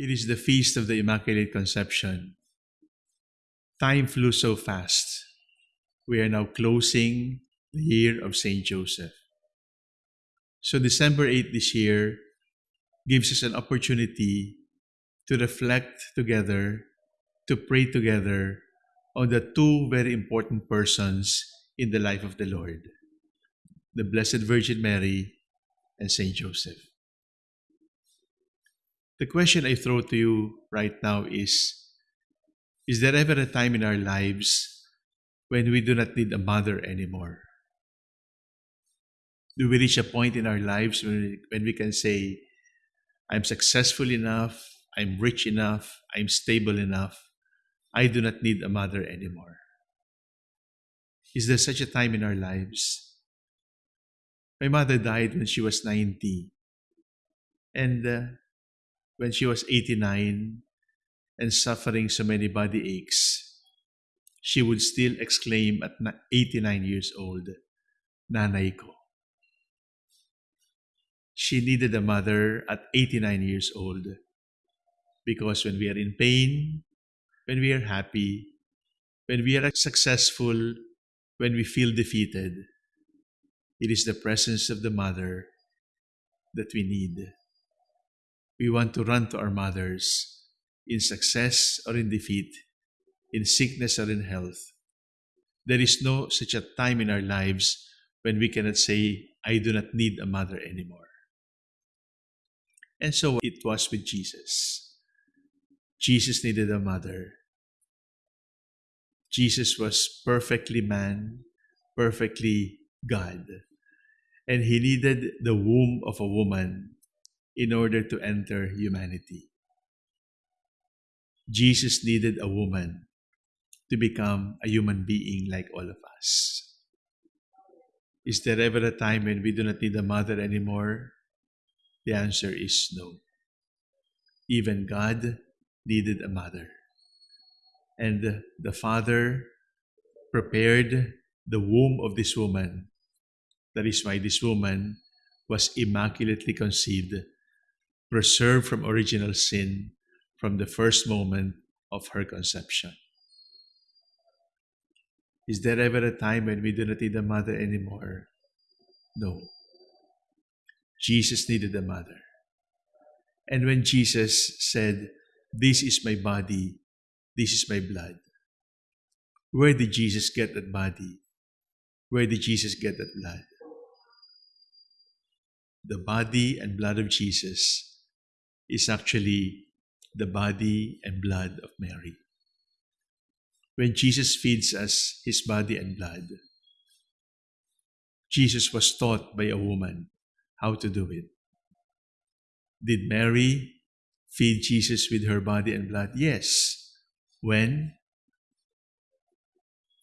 It is the feast of the Immaculate Conception. Time flew so fast. We are now closing the year of Saint Joseph. So December 8 this year gives us an opportunity to reflect together, to pray together on the two very important persons in the life of the Lord, the Blessed Virgin Mary and Saint Joseph. The question I throw to you right now is Is there ever a time in our lives when we do not need a mother anymore? Do we reach a point in our lives when we, when we can say, I'm successful enough, I'm rich enough, I'm stable enough, I do not need a mother anymore? Is there such a time in our lives? My mother died when she was 90. And uh, when she was 89 and suffering so many body aches, she would still exclaim at 89 years old, Nanay ko. She needed a mother at 89 years old because when we are in pain, when we are happy, when we are successful, when we feel defeated, it is the presence of the mother that we need. We want to run to our mothers in success or in defeat, in sickness or in health. There is no such a time in our lives when we cannot say, I do not need a mother anymore. And so it was with Jesus. Jesus needed a mother. Jesus was perfectly man, perfectly God. And he needed the womb of a woman in order to enter humanity. Jesus needed a woman to become a human being like all of us. Is there ever a time when we do not need a mother anymore? The answer is no. Even God needed a mother. And the Father prepared the womb of this woman. That is why this woman was immaculately conceived, preserved from original sin from the first moment of her conception. Is there ever a time when we do not need a mother anymore? No. Jesus needed a mother. And when Jesus said, This is my body, this is my blood, where did Jesus get that body? Where did Jesus get that blood? The body and blood of Jesus is actually the body and blood of Mary. When Jesus feeds us his body and blood, Jesus was taught by a woman how to do it. Did Mary feed Jesus with her body and blood? Yes. When?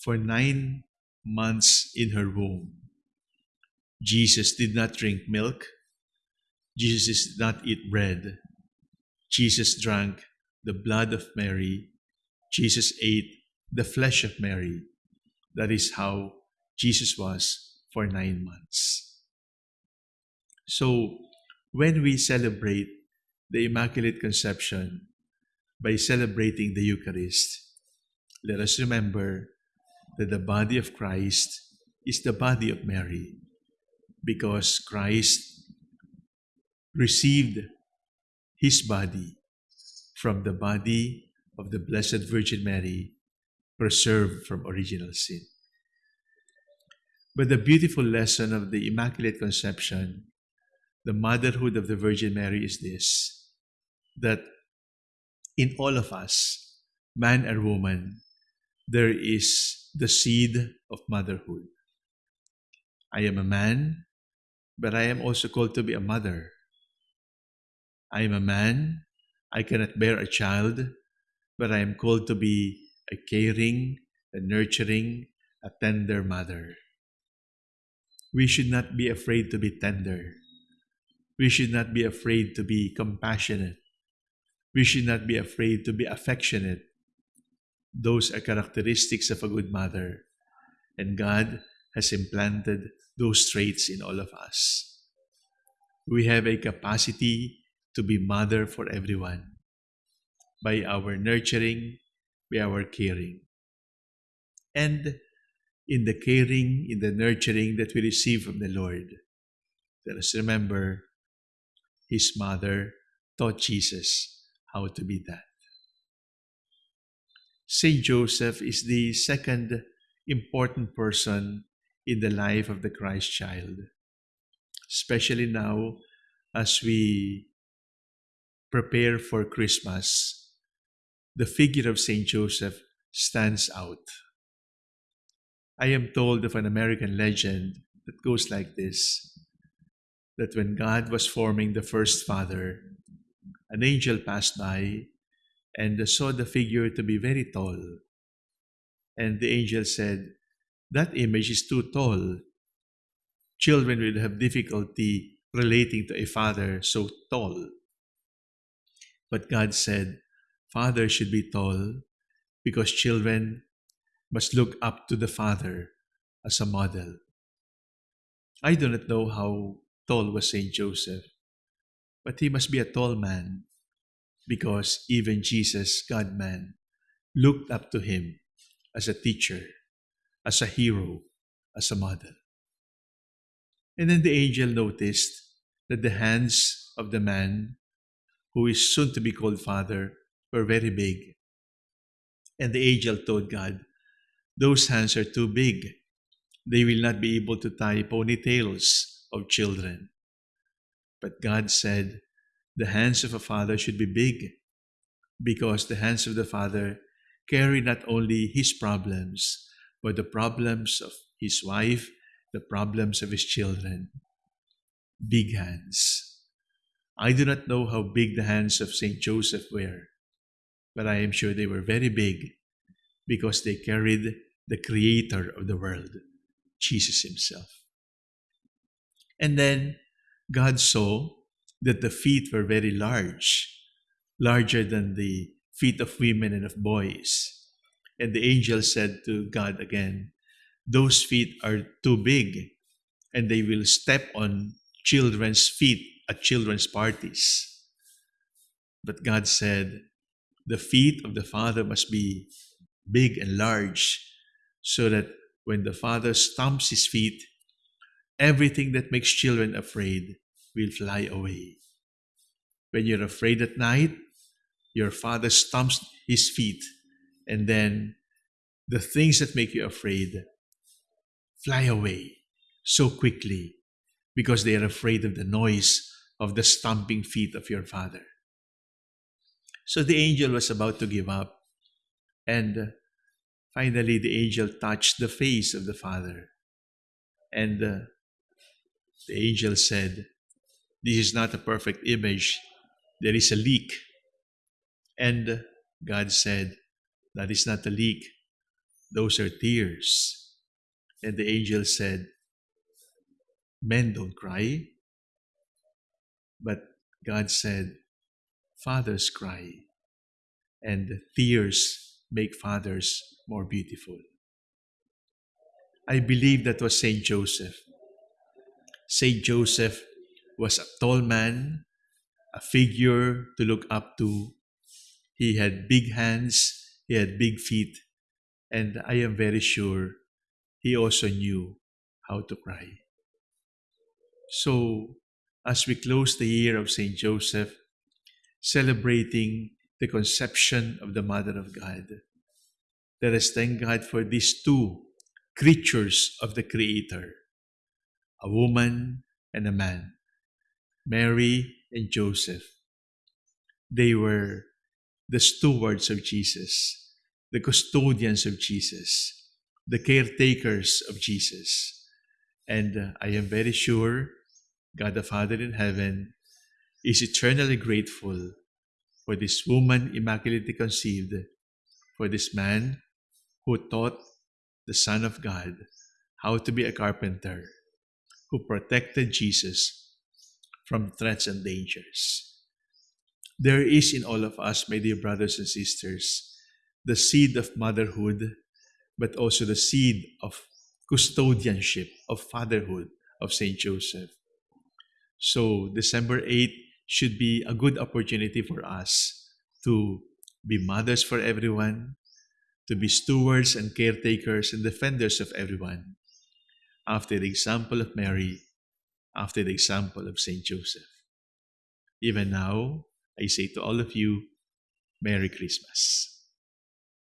For nine months in her womb. Jesus did not drink milk. Jesus did not eat bread. Jesus drank the blood of Mary. Jesus ate the flesh of Mary. That is how Jesus was for nine months. So, when we celebrate the Immaculate Conception by celebrating the Eucharist, let us remember that the body of Christ is the body of Mary because Christ received his body from the body of the Blessed Virgin Mary, preserved from original sin. But the beautiful lesson of the Immaculate Conception the motherhood of the Virgin Mary is this that in all of us, man or woman, there is the seed of motherhood. I am a man, but I am also called to be a mother. I am a man, I cannot bear a child, but I am called to be a caring, a nurturing, a tender mother. We should not be afraid to be tender we should not be afraid to be compassionate. We should not be afraid to be affectionate. Those are characteristics of a good mother. And God has implanted those traits in all of us. We have a capacity to be mother for everyone. by our nurturing, by our caring. And in the caring, in the nurturing that we receive from the Lord, let us remember his mother taught Jesus how to be that. Saint Joseph is the second important person in the life of the Christ child, especially now as we prepare for Christmas. The figure of Saint Joseph stands out. I am told of an American legend that goes like this that when God was forming the first father, an angel passed by and saw the figure to be very tall. And the angel said, That image is too tall. Children will have difficulty relating to a father so tall. But God said, Father should be tall because children must look up to the father as a model. I do not know how tall was Saint Joseph, but he must be a tall man because even Jesus, God man, looked up to him as a teacher, as a hero, as a model. And then the angel noticed that the hands of the man who is soon to be called father were very big. And the angel told God, Those hands are too big. They will not be able to tie ponytails of children. But God said, the hands of a father should be big because the hands of the father carry not only his problems, but the problems of his wife, the problems of his children. Big hands. I do not know how big the hands of St. Joseph were, but I am sure they were very big because they carried the creator of the world, Jesus himself. And then God saw that the feet were very large, larger than the feet of women and of boys. And the angel said to God again, Those feet are too big, and they will step on children's feet at children's parties. But God said, The feet of the Father must be big and large, so that when the Father stamps his feet, Everything that makes children afraid will fly away. When you're afraid at night, your father stamps his feet, and then the things that make you afraid fly away so quickly because they are afraid of the noise of the stomping feet of your father. So the angel was about to give up, and finally the angel touched the face of the father, and uh, the angel said, This is not a perfect image. There is a leak. And God said, That is not a leak. Those are tears. And the angel said, Men don't cry. But God said, Fathers cry. And tears make fathers more beautiful. I believe that was Saint Joseph Saint Joseph was a tall man, a figure to look up to. He had big hands, he had big feet, and I am very sure he also knew how to cry. So, as we close the year of Saint Joseph, celebrating the conception of the Mother of God, let us thank God for these two creatures of the Creator a woman and a man, Mary and Joseph. They were the stewards of Jesus, the custodians of Jesus, the caretakers of Jesus. And uh, I am very sure God the Father in heaven is eternally grateful for this woman immaculately conceived, for this man who taught the Son of God how to be a carpenter, who protected Jesus from threats and dangers. There is in all of us, my dear brothers and sisters, the seed of motherhood, but also the seed of custodianship, of fatherhood of St. Joseph. So December 8 should be a good opportunity for us to be mothers for everyone, to be stewards and caretakers and defenders of everyone, after the example of Mary, after the example of Saint Joseph. Even now, I say to all of you, Merry Christmas.